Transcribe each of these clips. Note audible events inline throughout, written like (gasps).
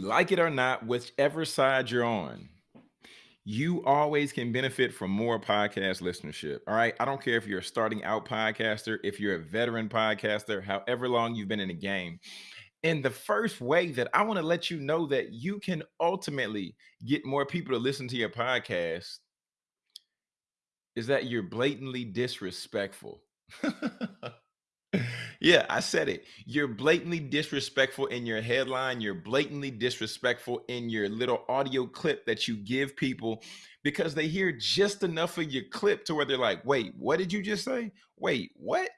Like it or not, whichever side you're on, you always can benefit from more podcast listenership. All right. I don't care if you're a starting out podcaster, if you're a veteran podcaster, however long you've been in the game. And the first way that I want to let you know that you can ultimately get more people to listen to your podcast is that you're blatantly disrespectful. (laughs) Yeah, I said it. You're blatantly disrespectful in your headline. You're blatantly disrespectful in your little audio clip that you give people because they hear just enough of your clip to where they're like, wait, what did you just say? Wait, what?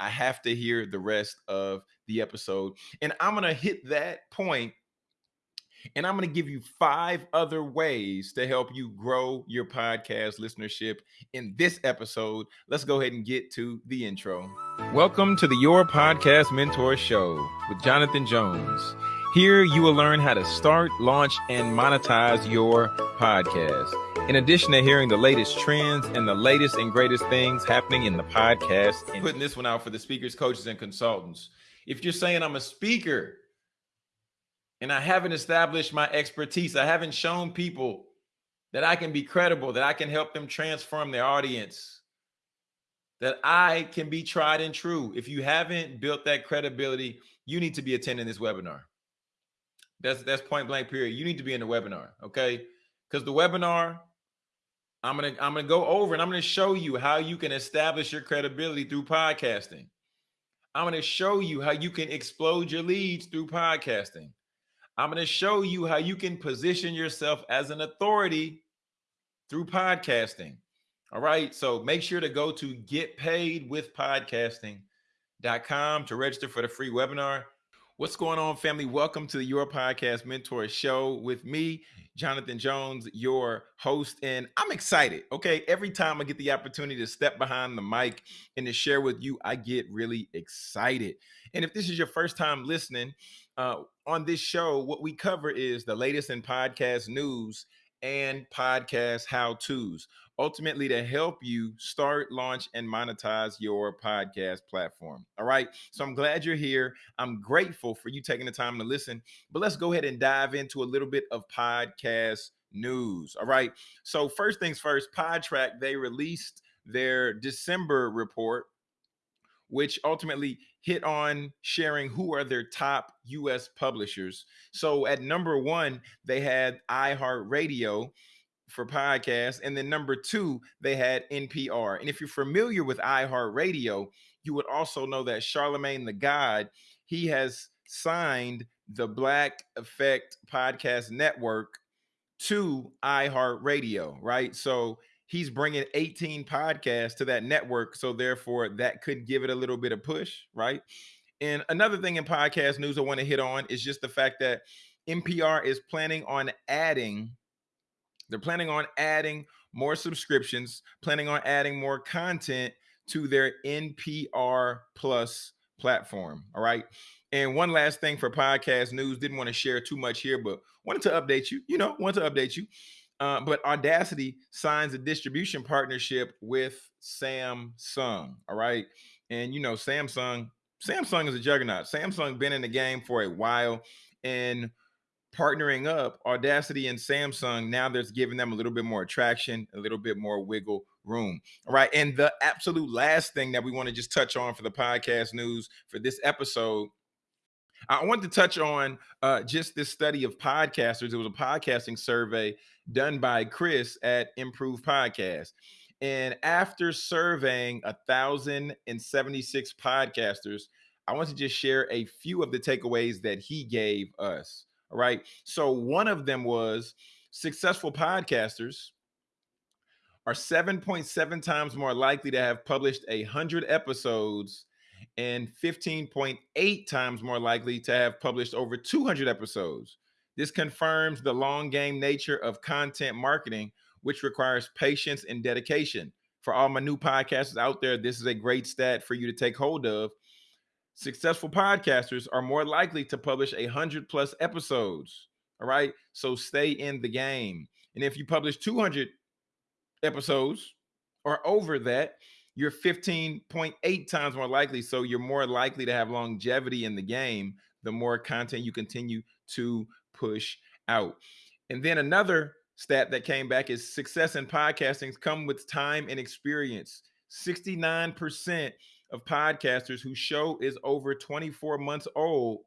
I have to hear the rest of the episode. And I'm going to hit that point and I'm going to give you five other ways to help you grow your podcast listenership in this episode. Let's go ahead and get to the intro. Welcome to the Your Podcast Mentor Show with Jonathan Jones. Here you will learn how to start, launch, and monetize your podcast. In addition to hearing the latest trends and the latest and greatest things happening in the podcast, and putting this one out for the speakers, coaches, and consultants. If you're saying I'm a speaker, and I haven't established my expertise. I haven't shown people that I can be credible, that I can help them transform their audience, that I can be tried and true. If you haven't built that credibility, you need to be attending this webinar. That's that's point blank period. You need to be in the webinar, okay? Because the webinar, I'm gonna I'm gonna go over and I'm gonna show you how you can establish your credibility through podcasting. I'm gonna show you how you can explode your leads through podcasting. I'm going to show you how you can position yourself as an authority through podcasting. All right. So make sure to go to getpaidwithpodcasting.com to register for the free webinar. What's going on, family? Welcome to the Your Podcast Mentor Show with me, Jonathan Jones, your host. And I'm excited. Okay. Every time I get the opportunity to step behind the mic and to share with you, I get really excited. And if this is your first time listening, uh, on this show, what we cover is the latest in podcast news and podcast how to's, ultimately to help you start, launch, and monetize your podcast platform. All right. So I'm glad you're here. I'm grateful for you taking the time to listen. But let's go ahead and dive into a little bit of podcast news. All right. So, first things first, Podtrac, they released their December report which ultimately hit on sharing who are their top US publishers. So at number one, they had iHeartRadio for podcasts. And then number two, they had NPR. And if you're familiar with iHeartRadio, you would also know that Charlemagne the God, he has signed the Black Effect Podcast Network to iHeartRadio, right? So he's bringing 18 podcasts to that network. So therefore, that could give it a little bit of push, right? And another thing in podcast news I want to hit on is just the fact that NPR is planning on adding, they're planning on adding more subscriptions, planning on adding more content to their NPR Plus platform. All right. And one last thing for podcast news, didn't want to share too much here, but wanted to update you, you know, wanted to update you. Uh, but Audacy signs a distribution partnership with Samsung. All right. And you know, Samsung, Samsung is a juggernaut. Samsung been in the game for a while and partnering up Audacy and Samsung, now there's giving them a little bit more attraction, a little bit more wiggle room. All right. And the absolute last thing that we want to just touch on for the podcast news for this episode I want to touch on uh, just this study of podcasters. It was a podcasting survey done by Chris at Improve Podcast. And after surveying 1,076 podcasters, I want to just share a few of the takeaways that he gave us. All right. So, one of them was successful podcasters are 7.7 times more likely to have published 100 episodes and 15.8 times more likely to have published over 200 episodes. This confirms the long game nature of content marketing, which requires patience and dedication. For all my new podcasters out there, this is a great stat for you to take hold of. Successful podcasters are more likely to publish a hundred plus episodes. All right. So stay in the game. And if you publish 200 episodes or over that, you're 15.8 times more likely. So you're more likely to have longevity in the game the more content you continue to push out. And then another stat that came back is success in podcasting come with time and experience. 69% of podcasters whose show is over 24 months old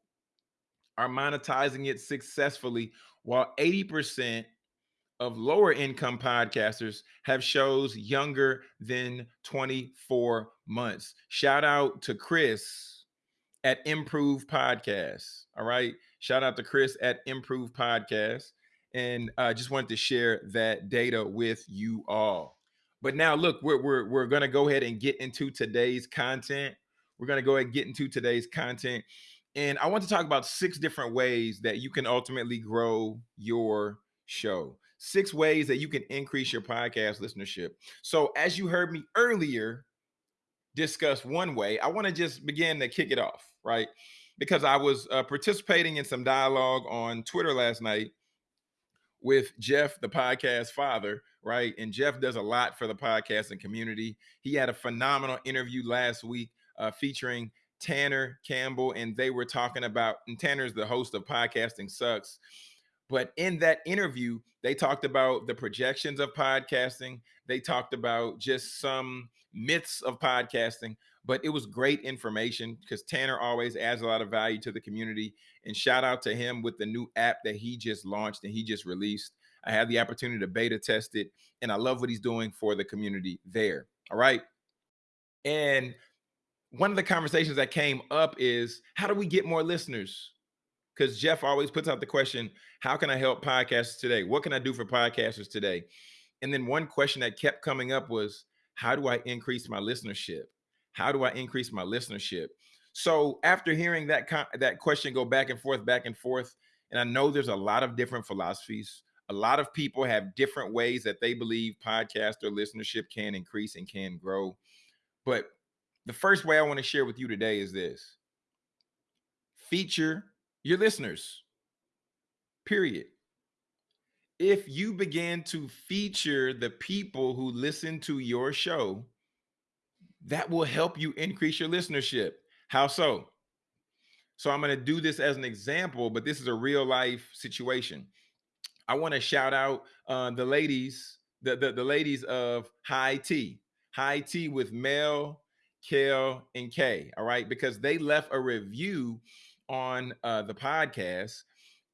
are monetizing it successfully, while 80% of lower income podcasters have shows younger than 24 months. Shout out to Chris at Improve Podcasts. All right. Shout out to Chris at Improve Podcast. And I uh, just wanted to share that data with you all. But now, look, we're, we're, we're going to go ahead and get into today's content. We're going to go ahead and get into today's content. And I want to talk about six different ways that you can ultimately grow your show. Six ways that you can increase your podcast listenership. So, as you heard me earlier discuss one way, I want to just begin to kick it off, right? Because I was uh, participating in some dialogue on Twitter last night with Jeff, the podcast father, right? And Jeff does a lot for the podcasting community. He had a phenomenal interview last week uh, featuring Tanner Campbell, and they were talking about, and Tanner's the host of Podcasting Sucks. But in that interview, they talked about the projections of podcasting. They talked about just some myths of podcasting, but it was great information because Tanner always adds a lot of value to the community. And shout out to him with the new app that he just launched and he just released. I had the opportunity to beta test it, and I love what he's doing for the community there. All right. And one of the conversations that came up is how do we get more listeners? Because Jeff always puts out the question, how can I help podcasters today? What can I do for podcasters today? And then one question that kept coming up was, how do I increase my listenership? How do I increase my listenership? So after hearing that that question go back and forth, back and forth, and I know there's a lot of different philosophies. A lot of people have different ways that they believe podcast or listenership can increase and can grow. But the first way I want to share with you today is this feature your listeners, period. If you begin to feature the people who listen to your show, that will help you increase your listenership. How so? So I'm going to do this as an example, but this is a real life situation. I want to shout out uh, the ladies, the, the, the ladies of High Tea, High Tea with Mel, Kel, and Kay. All right, because they left a review on uh, the podcast,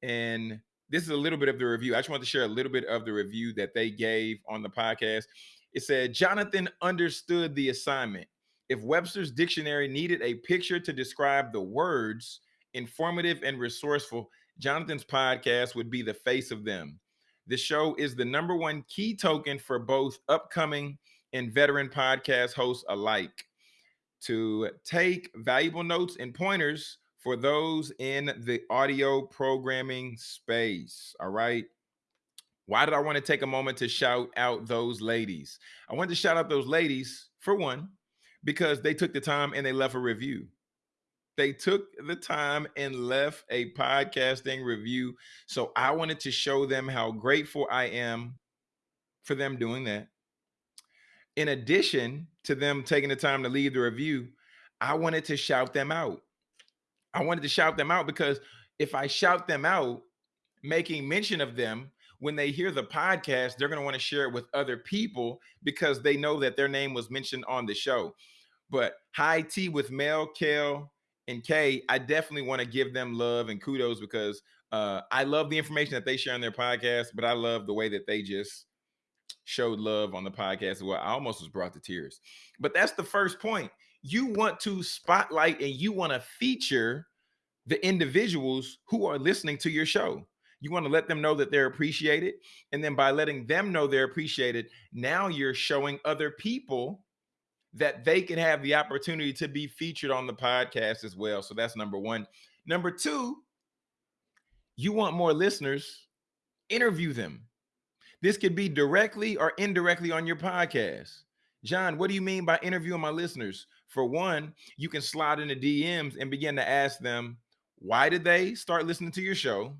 and this is a little bit of the review. I just want to share a little bit of the review that they gave on the podcast. It said Jonathan understood the assignment. If Webster's dictionary needed a picture to describe the words informative and resourceful, Jonathan's podcast would be the face of them. The show is the number one key token for both upcoming and veteran podcast hosts alike to take valuable notes and pointers for those in the audio programming space. All right. Why did I want to take a moment to shout out those ladies? I wanted to shout out those ladies for one, because they took the time and they left a review. They took the time and left a podcasting review. So I wanted to show them how grateful I am for them doing that. In addition to them taking the time to leave the review, I wanted to shout them out. I wanted to shout them out because if I shout them out, making mention of them, when they hear the podcast, they're going to want to share it with other people because they know that their name was mentioned on the show. But high tea with Mel, Kel, and Kay, I definitely want to give them love and kudos because uh, I love the information that they share on their podcast, but I love the way that they just showed love on the podcast as well. I almost was brought to tears. But that's the first point. You want to spotlight and you want to feature the individuals who are listening to your show. You want to let them know that they're appreciated. And then by letting them know they're appreciated, now you're showing other people that they can have the opportunity to be featured on the podcast as well. So that's number one. Number two, you want more listeners, interview them. This could be directly or indirectly on your podcast. John, what do you mean by interviewing my listeners? For one, you can slide into DMs and begin to ask them, why did they start listening to your show?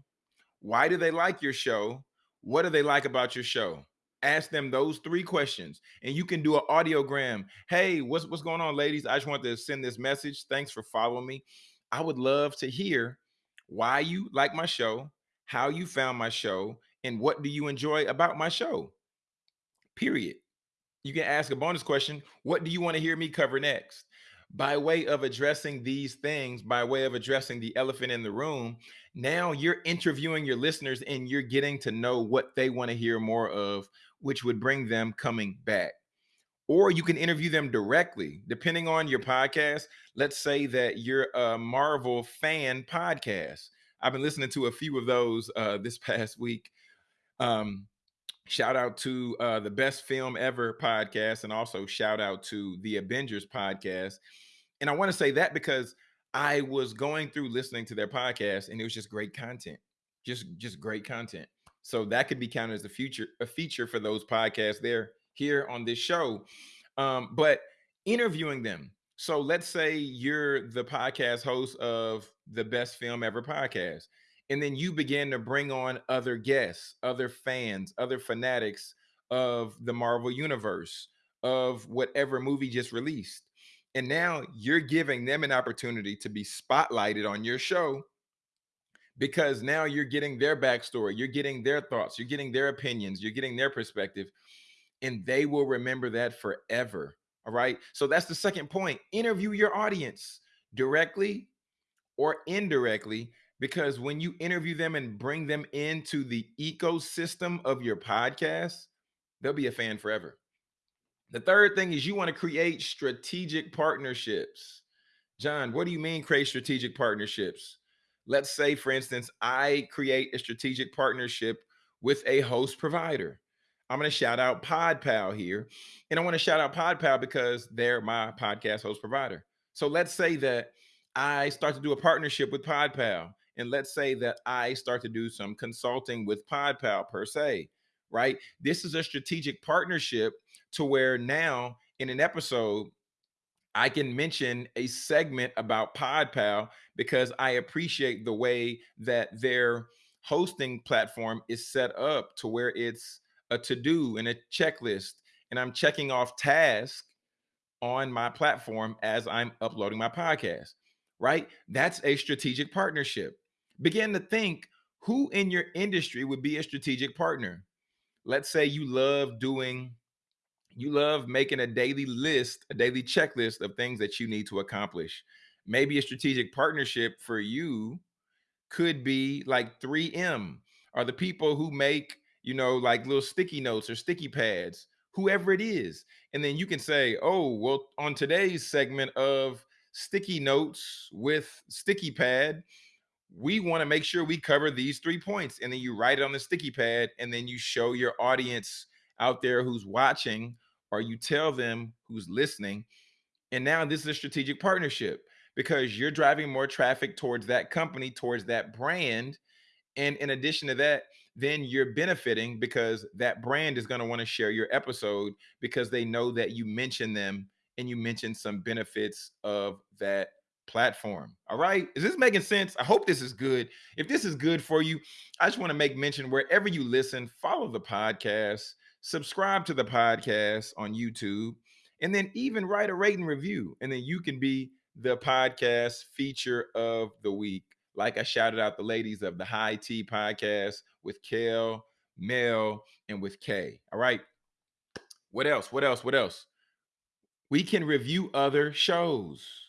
Why do they like your show? What do they like about your show? ask them those three questions and you can do an audiogram hey what's what's going on ladies i just want to send this message thanks for following me i would love to hear why you like my show how you found my show, and what do you enjoy about my show. Period. You can ask a bonus question What do you want to hear me cover next? By way of addressing these things, by way of addressing the elephant in the room, now you're interviewing your listeners and you're getting to know what they want to hear more of, which would bring them coming back. Or you can interview them directly depending on your podcast. Let's say that you're a marvel fan podcast. I've been listening to a few of those uh, this (laughs) past week. Um, shout out to uh, the best film ever podcast and also shout out to the avengers podcast and i want to say that because i was going through listening to their podcast and it was just great content just just great content so that could be counted as a future a feature for those podcasts there here on this show. Um, but interviewing them. So let's say you're the podcast host of the best film ever podcast, and then you begin to bring on other guests, other fans, other fanatics of the Marvel universe, of whatever movie just released. And now you're giving them an opportunity to be spotlighted on your show because now you're getting their backstory, you're getting their thoughts, you're getting their opinions, you're getting their perspective and they will remember that forever. All right. So that's the second point. Interview your audience directly or indirectly, because when you interview them and bring them into the ecosystem of your podcast, they'll be a fan forever. The third thing is you want to create strategic partnerships. John, what do you mean create strategic partnerships? Let's say, for instance, I create a strategic partnership with a host provider. I'm going to shout out PodPal here. And I want to shout out PodPal because they're my podcast host provider. So let's say that I start to do a partnership with PodPal. And let's say that I start to do some consulting with PodPal per se, right? This is a strategic partnership to where now in an episode, I can mention a segment about PodPal because I appreciate the way that their hosting platform is set up to where it's a to do and a checklist, and I'm checking off tasks on my platform as I'm uploading my podcast, right? That's a strategic partnership. Begin to think who in your industry would be a strategic partner. Let's say you love doing, you love making a daily list, a daily checklist of things that you need to accomplish. Maybe a strategic partnership for you could be like 3M, or the people who make you know, like little sticky notes or sticky pads, whoever it is. And then you can say, oh, well, on today's segment of sticky notes with sticky pad, we want to make sure we cover these three points. And then you write it on the sticky pad, and then you show your audience out there who's watching, or you tell them who's listening. And now this is a strategic partnership because you're driving more traffic towards that company, towards that brand. And in addition to that, then you're benefiting because that brand is going to want to share your episode because they know that you mentioned them and you mentioned some benefits of that platform. All right. Is this making sense? I hope this is good. If this is good for you, I just want to make mention wherever you listen, follow the podcast, subscribe to the podcast on YouTube, and then even write a rate and review. And then you can be the podcast feature of the week like I shouted out the ladies of the High Tea podcast with Kel, Mel, and with Kay. All right. What else? What else? What else? We can review other shows.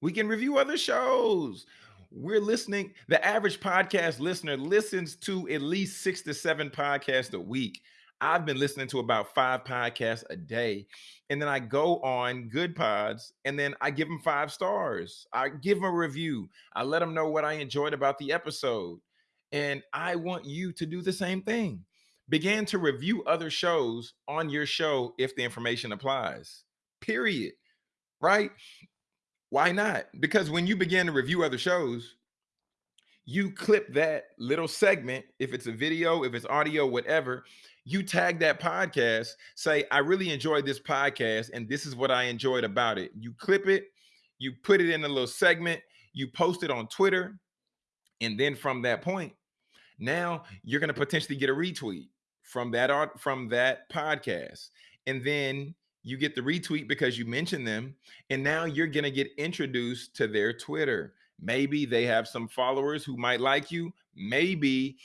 We can review other shows. We're listening. The average podcast listener listens to at least six to seven podcasts a week. I've been listening to about five podcasts a day. And then I go on Goodpods and then I give them five stars. I give them a review. I let them know what I enjoyed about the episode. And I want you to do the same thing. Begin to review other shows on your show if the information applies. Period. Right? Why not? Because when you begin to review other shows, you clip that little segment, if it's a video, if it's audio, whatever, you tag that podcast, say, I really enjoyed this podcast, and this is what I enjoyed about it. You clip it, you put it in a little segment, you post it on Twitter, and then from that point, now you're going to potentially get a retweet from that art from that podcast. And then you get the retweet because you mentioned them, and now you're going to get introduced to their Twitter. Maybe they have some followers who might like you. maybe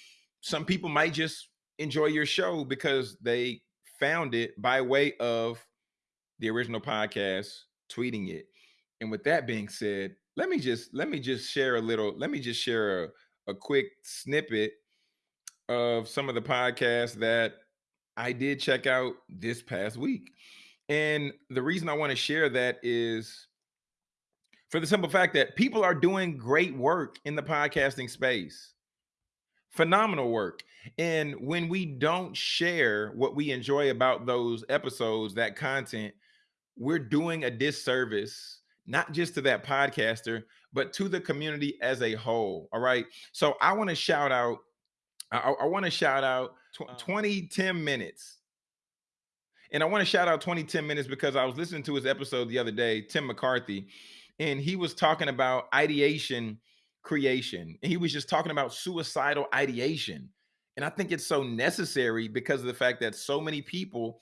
some people might just enjoy your show because they found it by way of the original podcast, tweeting it. And with that being said, let me just let me just share a little, let me just share a, a quick snippet of some of the podcasts that I did check out this past week. And the reason I want to share that is for the simple fact that people are doing great work in the podcasting space. Phenomenal work. And when we don't share what we enjoy about those episodes, that content, we're doing a disservice, not just to that podcaster, but to the community as a whole. All right. So I want to shout out, I, I want to shout out tw- uh-huh. 20, 10 minutes. And I want to shout out 20, 10 minutes because I was listening to his episode the other day, Tim McCarthy, and he was talking about ideation creation. And he was just talking about suicidal ideation. And I think it's so necessary because of the fact that so many people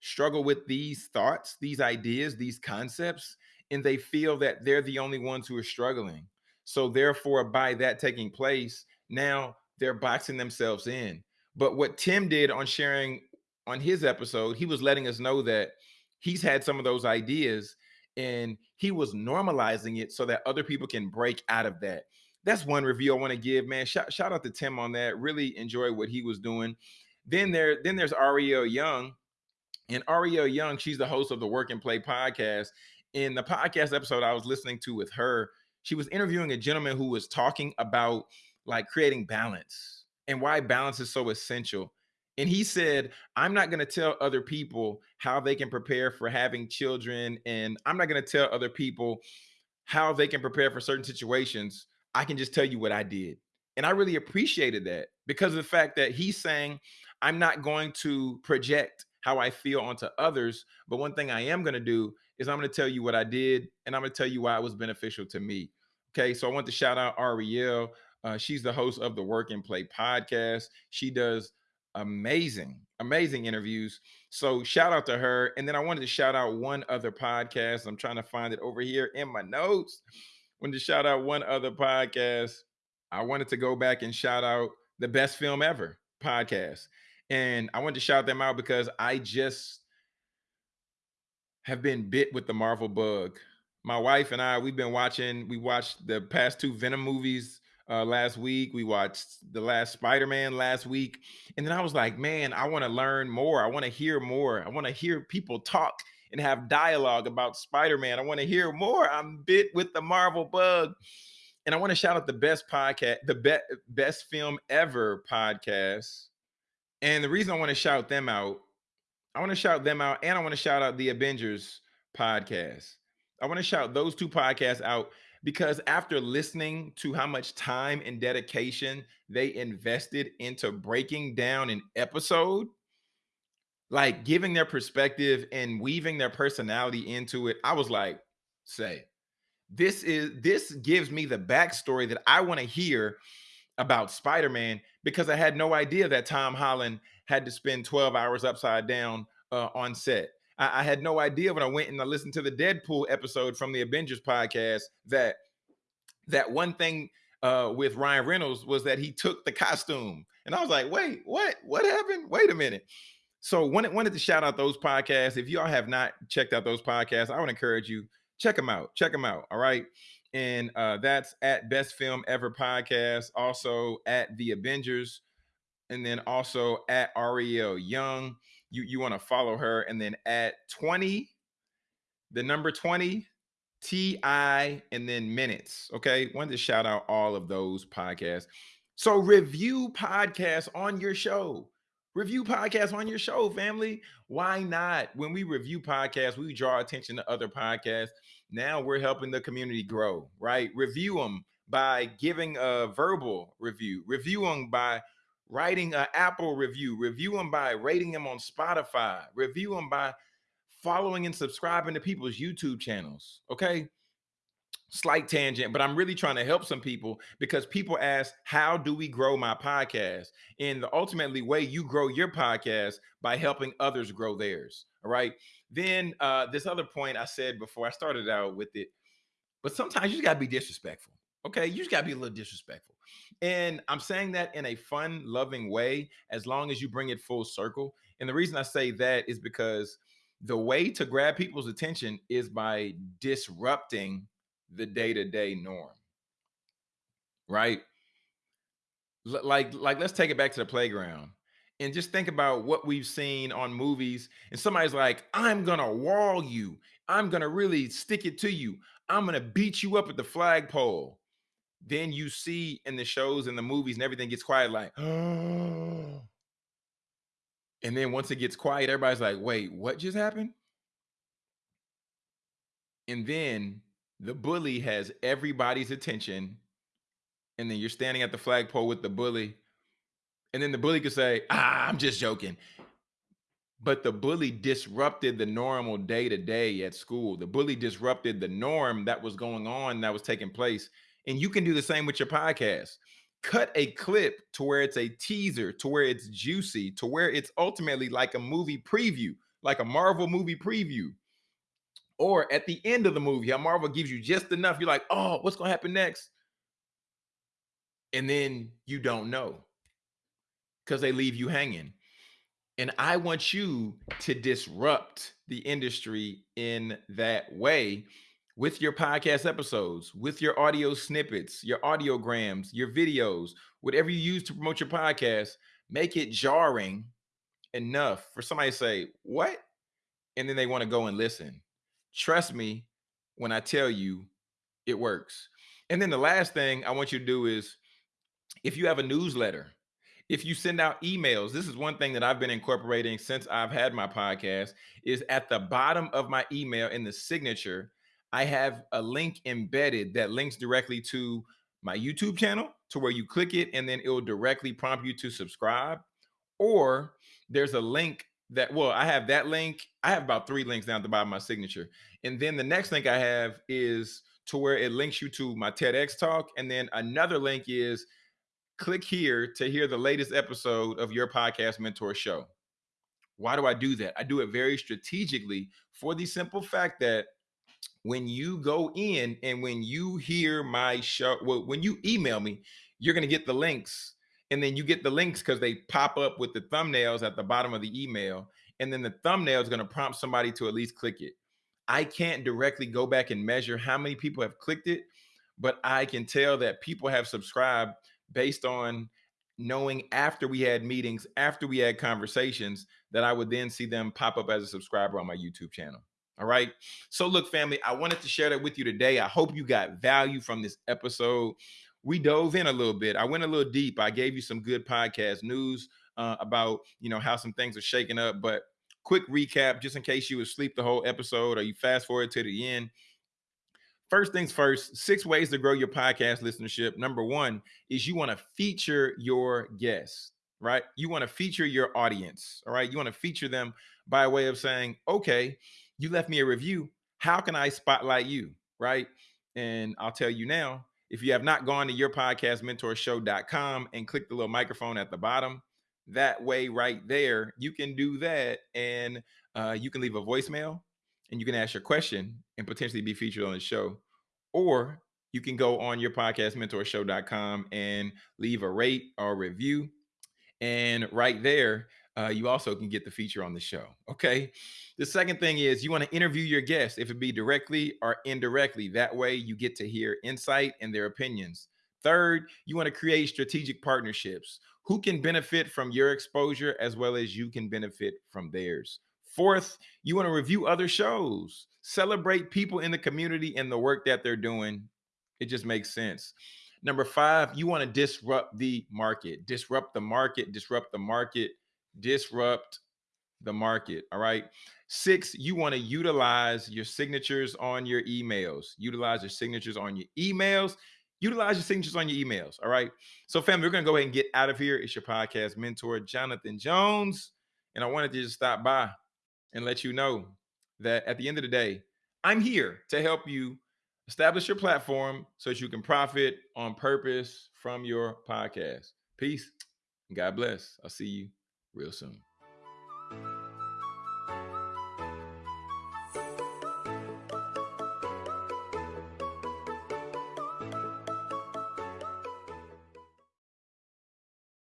struggle with these thoughts, these ideas, these concepts, and they feel that they're the only ones who are struggling. So, therefore, by that taking place, now they're boxing themselves in. But what Tim did on sharing on his episode, he was letting us know that he's had some of those ideas and he was normalizing it so that other people can break out of that. That's one review I want to give, man. Shout, shout out to Tim on that. Really enjoy what he was doing. Then there, then there's Ariel Young, and Ariel Young, she's the host of the Work and Play podcast. In the podcast episode I was listening to with her, she was interviewing a gentleman who was talking about like creating balance and why balance is so essential. And he said, I'm not going to tell other people how they can prepare for having children. And I'm not going to tell other people how they can prepare for certain situations. I can just tell you what I did. And I really appreciated that because of the fact that he's saying, I'm not going to project how I feel onto others. But one thing I am going to do is I'm going to tell you what I did and I'm going to tell you why it was beneficial to me. Okay. So I want to shout out Ariel. Uh, she's the host of the Work and Play podcast. She does amazing, amazing interviews. So shout out to her. And then I wanted to shout out one other podcast. I'm trying to find it over here in my notes. Wanted to shout out one other podcast. I wanted to go back and shout out the best film ever podcast. And I wanted to shout them out because I just have been bit with the Marvel bug. My wife and I, we've been watching, we watched the past two Venom movies uh, last week. We watched the last Spider Man last week. And then I was like, man, I want to learn more. I want to hear more. I want to hear people talk and have dialogue about Spider Man. I want to hear more. I'm bit with the Marvel bug. And I want to shout out the best podcast, the be- best film ever podcast. And the reason I want to shout them out, I want to shout them out and I want to shout out the Avengers podcast. I want to shout those two podcasts out because after listening to how much time and dedication they invested into breaking down an episode, like giving their perspective and weaving their personality into it, I was like, say, this is this gives me the backstory that I want to hear about Spider-Man because I had no idea that Tom Holland had to spend 12 hours upside down uh, on set. I, I had no idea when I went and I listened to the Deadpool episode from the Avengers podcast that that one thing uh, with Ryan Reynolds was that he took the costume, and I was like, wait, what? What happened? Wait a minute. So wanted wanted to shout out those podcasts. If y'all have not checked out those podcasts, I would encourage you check them out. Check them out. All right. And uh, that's at Best Film Ever Podcast, also at The Avengers, and then also at Ariel Young you you want to follow her and then at 20 the number 20 ti and then minutes okay? Wanted to shout out all of those podcasts. So review podcasts on your show. Review podcasts on your show family. Why not? When we review podcasts we draw attention to other podcasts. Now we're helping the community grow right? Review them by giving a verbal review. Review them by writing an Apple review, review them by rating them on Spotify, review them by following and subscribing to people's YouTube channels. Okay. Slight tangent, but I'm really trying to help some people because people ask, How do we grow my podcast? And the ultimately way you grow your podcast by helping others grow theirs. All right. Then uh, this other point I said before I started out with it, but sometimes you just gotta be disrespectful. Okay, you just gotta be a little disrespectful. And I'm saying that in a fun, loving way, as long as you bring it full circle. And the reason I say that is because the way to grab people's attention is by disrupting the day to day norm. Right? L- like, like, let's take it back to the playground and just think about what we've seen on movies. And somebody's like, I'm gonna wall you, I'm gonna really stick it to you, I'm gonna beat you up at the flagpole then you see in the shows and the movies and everything gets quiet, like. (gasps) And then once it gets quiet, everybody's like, wait, what just happened? And then the bully has everybody's attention. And then you're standing at the flagpole with the bully. And then the bully could say, ah, I'm just joking. But the bully disrupted the normal day to day at school. The bully disrupted the norm that was going on, that was taking place. And you can do the same with your podcast. Cut a clip to where it's a teaser, to where it's juicy, to where it's ultimately like a movie preview, like a Marvel movie preview. Or at the end of the movie, how Marvel gives you just enough. You're like, oh, what's going to happen next? And then you don't know because they leave you hanging. And I want you to disrupt the industry in that way with your podcast episodes, with your audio snippets, your audiograms, your videos, whatever you use to promote your podcast, make it jarring enough for somebody to say, What? And then they want to go and listen. Trust me when I tell you it works. And then the last thing I want you to do is if you have a newsletter, if you send out emails this is one thing that i've been incorporating since i've had my podcast is at the bottom of my email in the signature I have a link embedded that links directly to my YouTube channel to where you click it and then it will directly prompt you to subscribe. Or there's a link that, well, I have that link. I have about three links down at the bottom of my signature. And then the next link I have is to where it links you to my TEDx talk. And then another link is click here to hear the latest episode of your podcast mentor show. Why do I do that? I do it very strategically for the simple fact that when you go in and when you hear my show, well, when you email me, you're going to get the links. And then you get the links because they pop up with the thumbnails at the bottom of the email. And then the thumbnail is going to prompt somebody to at least click it. I can't directly go back and measure how many people have clicked it, but I can tell that people have subscribed based on knowing after we had meetings, after we had conversations, that I would then see them pop up as a subscriber on my YouTube channel. All right. So, look, family, I wanted to share that with you today. I hope you got value from this episode. We dove in a little bit. I went a little deep. I gave you some good podcast news uh, about, you know, how some things are shaking up. But quick recap, just in case you asleep the whole episode or you fast forward to the end. First things first, six ways to grow your podcast listenership. Number one is you want to feature your guests, right? You want to feature your audience. All right. You want to feature them by way of saying, okay, you left me a review. How can I spotlight you? Right. And I'll tell you now, if you have not gone to yourpodcastmentorshow.com and click the little microphone at the bottom, that way right there, you can do that and uh, you can leave a voicemail and you can ask your question and potentially be featured on the show. Or you can go on yourpodcastmentorshow.com and leave a rate or review. And right there, uh, you also can get the feature on the show. Okay. The second thing is you want to interview your guests, if it be directly or indirectly. That way you get to hear insight and their opinions. Third, you want to create strategic partnerships. Who can benefit from your exposure as well as you can benefit from theirs? Fourth, you want to review other shows, celebrate people in the community and the work that they're doing. It just makes sense. Number five, you want to disrupt the market, disrupt the market, disrupt the market disrupt the market. All right. Six, you want to utilize your signatures on your emails. Utilize your signatures on your emails. Utilize your signatures on your emails. All right. So, family, we're going to go ahead and get out of here. It's your podcast mentor, Jonathan Jones. And I wanted to just stop by and let you know that at the end of the day, I'm here to help you establish your platform so that you can profit on purpose from your podcast. Peace. God bless. I'll see you real soon.